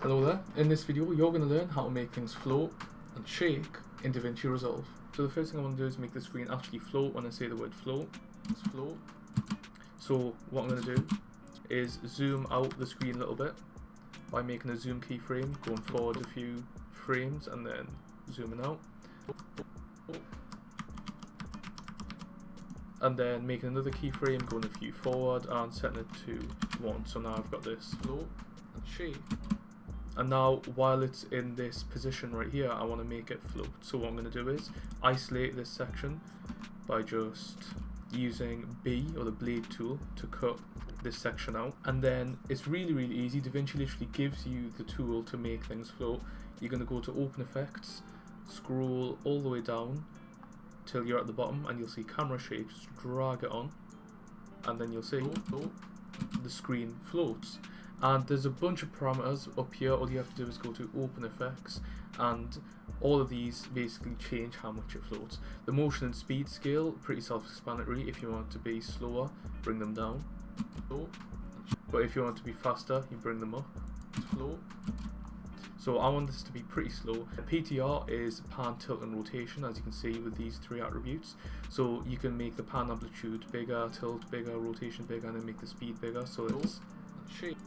Hello there. In this video, you're going to learn how to make things float and shake in DaVinci Resolve. So the first thing I want to do is make the screen actually float when I say the word float. It's float. So what I'm going to do is zoom out the screen a little bit by making a zoom keyframe, going forward a few frames and then zooming out. And then making another keyframe, going a few forward and setting it to 1. So now I've got this float and shake. And now, while it's in this position right here, I want to make it float. So what I'm going to do is isolate this section by just using B or the blade tool to cut this section out. And then it's really, really easy. DaVinci literally gives you the tool to make things float. You're going to go to Open Effects, scroll all the way down till you're at the bottom and you'll see camera shake. Just drag it on and then you'll see the screen floats and there's a bunch of parameters up here. All you have to do is go to open effects and all of these basically change how much it floats. The motion and speed scale pretty self-explanatory. If you want to be slower bring them down. But if you want to be faster you bring them up. Float. So I want this to be pretty slow. The PTR is pan, tilt and rotation as you can see with these three attributes. So you can make the pan amplitude bigger, tilt bigger, rotation bigger and then make the speed bigger. So it's shape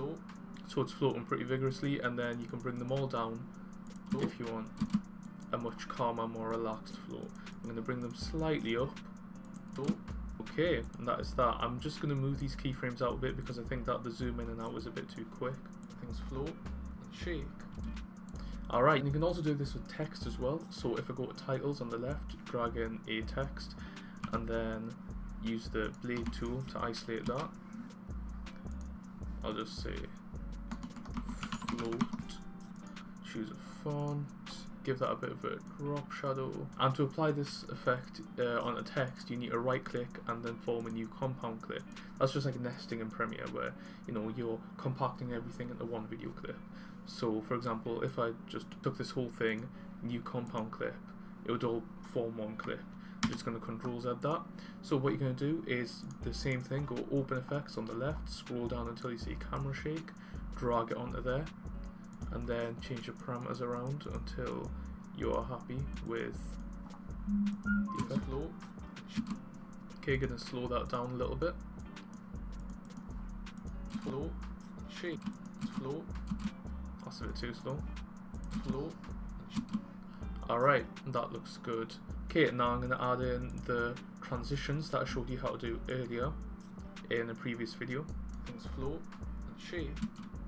so it's floating pretty vigorously and then you can bring them all down if you want a much calmer more relaxed flow I'm going to bring them slightly up. Oh, okay and that is that. I'm just going to move these keyframes out a bit because I think that the zoom in and out was a bit too quick. Things float and shake. Alright, and you can also do this with text as well. So if I go to titles on the left, drag in a text, and then use the blade tool to isolate that. I'll just say float, choose a font, give that a bit of a drop shadow. And to apply this effect uh, on a text, you need to right click and then form a new compound clip. That's just like nesting in Premiere where, you know, you're compacting everything into one video clip. So for example, if I just took this whole thing, new compound clip, it would all form one clip just going to control Z that. So what you're going to do is the same thing, go open effects on the left, scroll down until you see camera shake, drag it onto there, and then change the parameters around until you are happy with the effect. Flow. Okay, going to slow that down a little bit. Flow, shake, flow. That's a bit too slow. Flow. Alright, that looks good. Okay, now I'm going to add in the transitions that I showed you how to do earlier in a previous video. Things float and shake.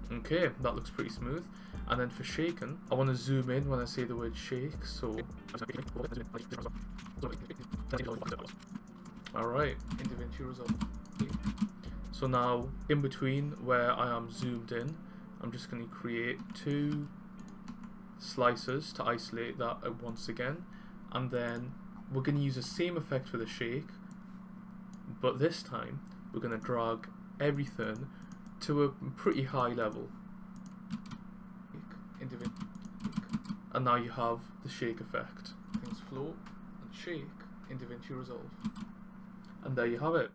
Okay, that looks pretty smooth. And then for shaking, I want to zoom in when I say the word shake, so... Alright, Resolve. So now, in between where I am zoomed in, I'm just going to create two slices to isolate that once again and then we're going to use the same effect for the shake but this time we're going to drag everything to a pretty high level. And now you have the shake effect. Things float and shake in DaVinci Resolve. And there you have it